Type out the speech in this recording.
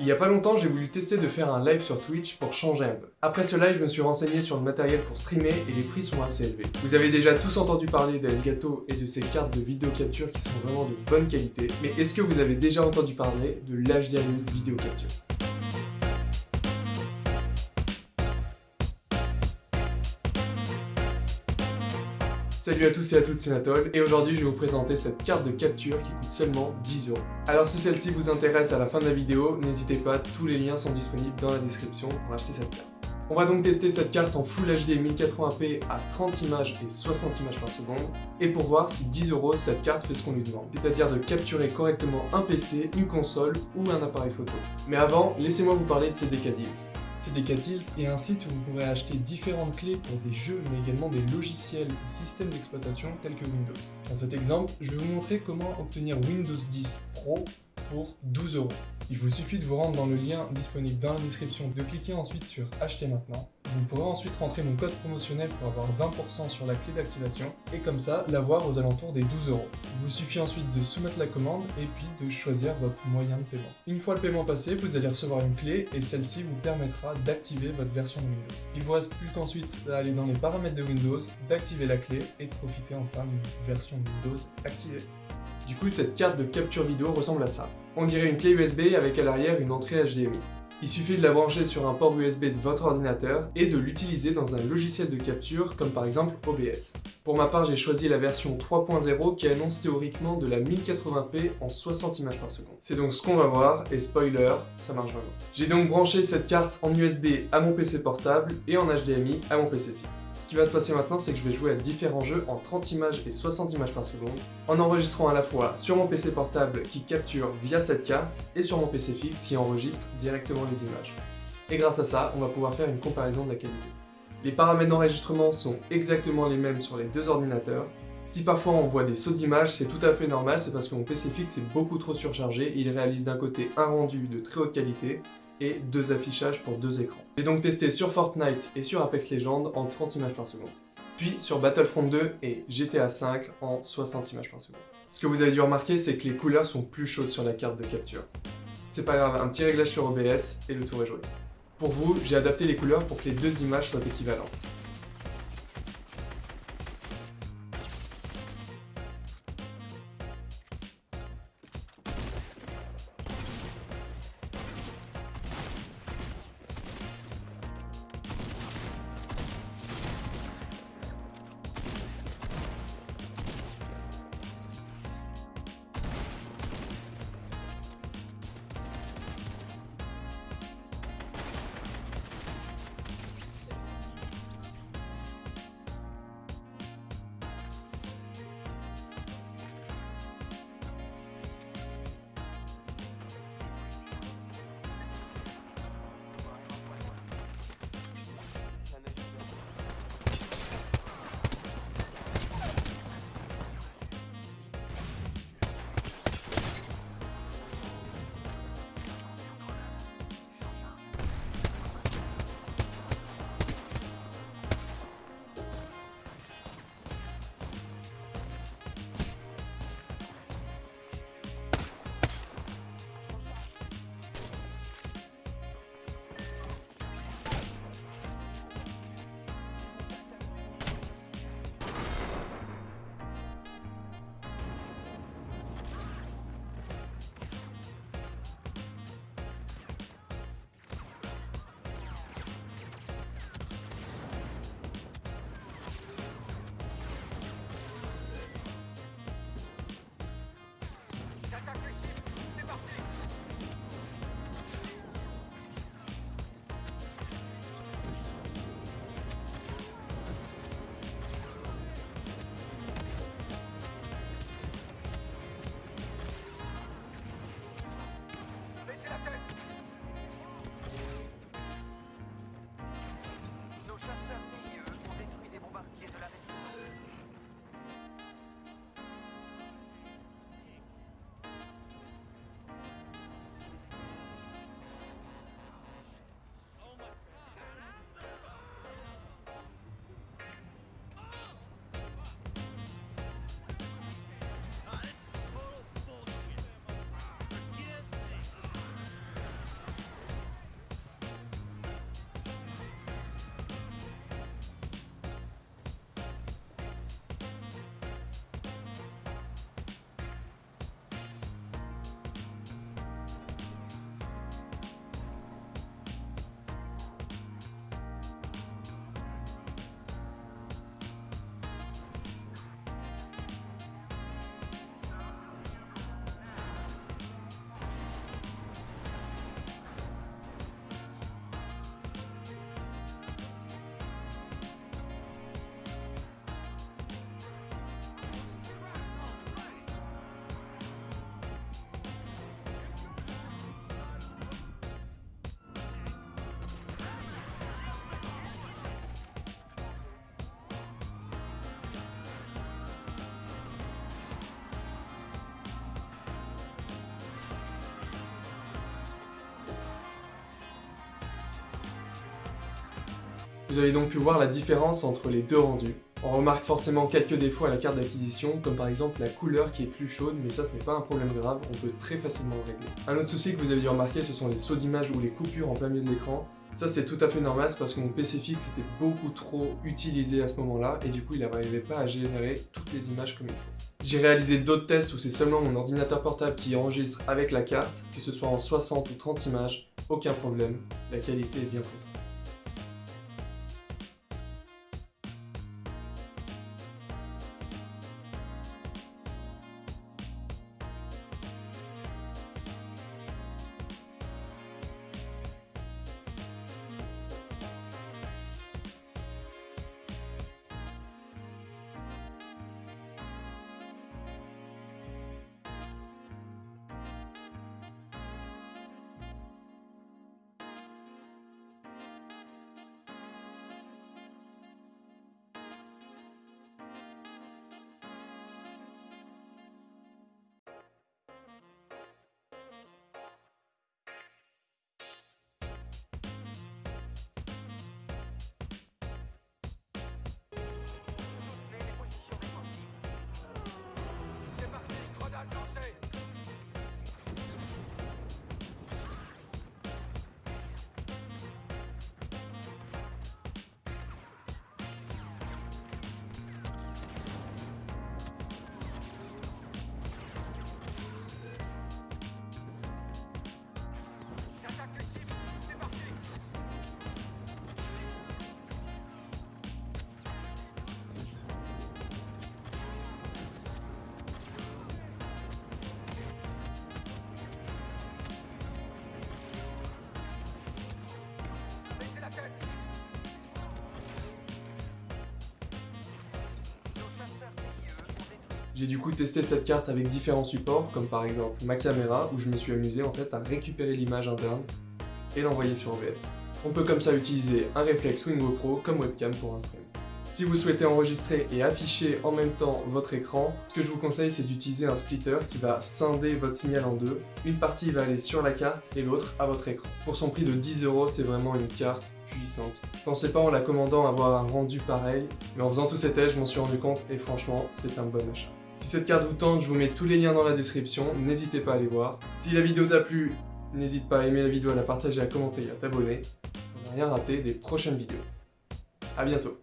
Il y a pas longtemps, j'ai voulu tester de faire un live sur Twitch pour changer un peu. Après ce live, je me suis renseigné sur le matériel pour streamer et les prix sont assez élevés. Vous avez déjà tous entendu parler de Elgato et de ses cartes de vidéo capture qui sont vraiment de bonne qualité, mais est-ce que vous avez déjà entendu parler de l'HDMI vidéo capture? Salut à tous et à toutes, c'est Natol, et aujourd'hui je vais vous présenter cette carte de capture qui coûte seulement 10 euros. Alors si celle-ci vous intéresse à la fin de la vidéo, n'hésitez pas, tous les liens sont disponibles dans la description pour acheter cette carte. On va donc tester cette carte en Full HD 1080p à 30 images et 60 images par seconde, et pour voir si 10 euros cette carte fait ce qu'on lui demande, c'est-à-dire de capturer correctement un PC, une console ou un appareil photo. Mais avant, laissez-moi vous parler de CDK Deals. CDK est un site où vous pourrez acheter différentes clés pour des jeux, mais également des logiciels et systèmes d'exploitation tels que Windows. Dans cet exemple, je vais vous montrer comment obtenir Windows 10 Pro pour 12 euros. Il vous suffit de vous rendre dans le lien disponible dans la description, de cliquer ensuite sur acheter maintenant. Vous pourrez ensuite rentrer mon code promotionnel pour avoir 20% sur la clé d'activation et comme ça l'avoir aux alentours des 12 euros. Il vous suffit ensuite de soumettre la commande et puis de choisir votre moyen de paiement. Une fois le paiement passé, vous allez recevoir une clé et celle-ci vous permettra d'activer votre version de Windows. Il vous reste plus qu'ensuite à aller dans les paramètres de Windows, d'activer la clé et de profiter enfin d'une version Windows activée. Du coup, cette carte de capture vidéo ressemble à ça. On dirait une clé USB avec à l'arrière une entrée HDMI. Il suffit de la brancher sur un port USB de votre ordinateur et de l'utiliser dans un logiciel de capture comme par exemple OBS. Pour ma part, j'ai choisi la version 3.0 qui annonce théoriquement de la 1080p en 60 images par seconde. C'est donc ce qu'on va voir et spoiler, ça marche vraiment. J'ai donc branché cette carte en USB à mon PC portable et en HDMI à mon PC fixe. Ce qui va se passer maintenant, c'est que je vais jouer à différents jeux en 30 images et 60 images par seconde en enregistrant à la fois sur mon PC portable qui capture via cette carte et sur mon PC fixe qui enregistre directement les images. Et grâce à ça, on va pouvoir faire une comparaison de la qualité. Les paramètres d'enregistrement sont exactement les mêmes sur les deux ordinateurs. Si parfois on voit des sauts d'images, c'est tout à fait normal, c'est parce que mon PC fixe est beaucoup trop surchargé il réalise d'un côté un rendu de très haute qualité et deux affichages pour deux écrans. J'ai donc testé sur Fortnite et sur Apex Legends en 30 images par seconde. Puis sur Battlefront 2 et GTA 5 en 60 images par seconde. Ce que vous avez dû remarquer, c'est que les couleurs sont plus chaudes sur la carte de capture. C'est pas grave, un petit réglage sur OBS et le tour est joué. Pour vous, j'ai adapté les couleurs pour que les deux images soient équivalentes. Vous avez donc pu voir la différence entre les deux rendus. On remarque forcément quelques défauts à la carte d'acquisition, comme par exemple la couleur qui est plus chaude, mais ça ce n'est pas un problème grave, on peut très facilement le régler. Un autre souci que vous avez dû remarquer, ce sont les sauts d'image ou les coupures en plein milieu de l'écran. Ça c'est tout à fait normal, parce que mon PC fixe était beaucoup trop utilisé à ce moment-là, et du coup il n'arrivait pas à générer toutes les images comme il faut. J'ai réalisé d'autres tests où c'est seulement mon ordinateur portable qui enregistre avec la carte, que ce soit en 60 ou 30 images, aucun problème, la qualité est bien présente. J'ai du coup testé cette carte avec différents supports, comme par exemple ma caméra, où je me suis amusé en fait à récupérer l'image interne et l'envoyer sur OBS. On peut comme ça utiliser un réflexe ou une GoPro comme webcam pour un stream. Si vous souhaitez enregistrer et afficher en même temps votre écran, ce que je vous conseille c'est d'utiliser un splitter qui va scinder votre signal en deux. Une partie va aller sur la carte et l'autre à votre écran. Pour son prix de 10 euros, c'est vraiment une carte puissante. Je pensais pas en la commandant avoir un rendu pareil, mais en faisant tous ces tests, je m'en suis rendu compte et franchement, c'est un bon achat. Si cette carte vous tente, je vous mets tous les liens dans la description, n'hésitez pas à les voir. Si la vidéo t'a plu, n'hésite pas à aimer la vidéo, à la partager, à commenter et à t'abonner pour ne rien rater des prochaines vidéos. A bientôt